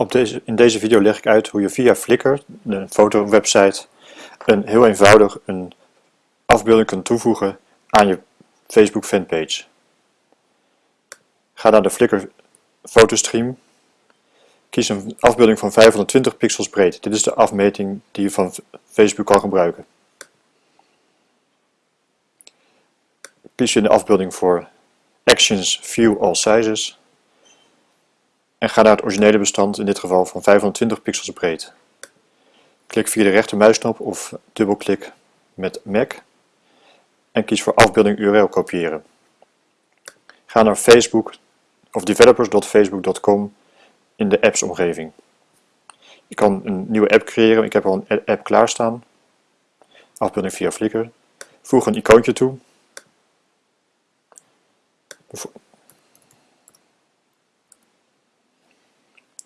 Op deze, in deze video leg ik uit hoe je via Flickr, de fotowebsite, een heel eenvoudig een afbeelding kunt toevoegen aan je Facebook fanpage. Ga naar de Flickr fotostream. Kies een afbeelding van 520 pixels breed. Dit is de afmeting die je van Facebook kan gebruiken. Kies je de afbeelding voor Actions View All Sizes en ga naar het originele bestand, in dit geval van 520 pixels breed. Klik via de rechtermuisknop of dubbelklik met Mac en kies voor afbeelding URL kopiëren. Ga naar Facebook of developers.facebook.com in de apps omgeving. Je kan een nieuwe app creëren, ik heb al een app klaarstaan. Afbeelding via Flickr. Voeg een icoontje toe.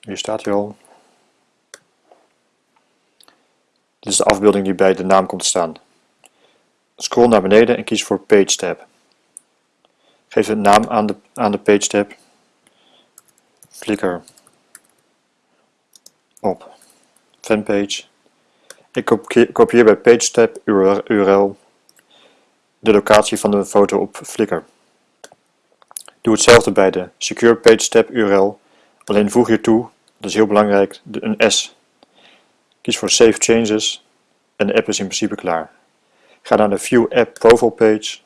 Hier staat hij al. Dit is de afbeelding die bij de naam komt te staan. Scroll naar beneden en kies voor Page tab. Geef een naam aan de, aan de Page tab. Flickr op fanpage. Ik kopieer bij Page tab URL de locatie van de foto op Flickr. Doe hetzelfde bij de Secure Page tab URL Alleen voeg hier toe, dat is heel belangrijk, een S. Kies voor Save Changes en de app is in principe klaar. Ga naar de View App Profile page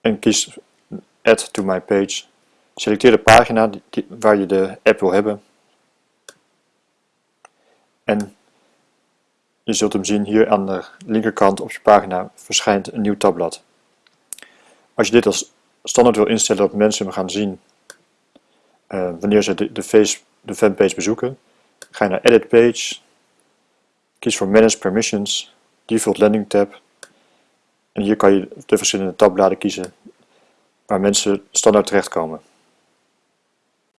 en kies Add to my page. Selecteer de pagina waar je de app wil hebben. En je zult hem zien hier aan de linkerkant op je pagina verschijnt een nieuw tabblad. Als je dit als standaard wil instellen dat mensen hem gaan zien uh, wanneer ze de, de, face, de fanpage bezoeken, ga je naar Edit Page, kies voor Manage Permissions, Default Landing tab en hier kan je de verschillende tabbladen kiezen waar mensen standaard terechtkomen.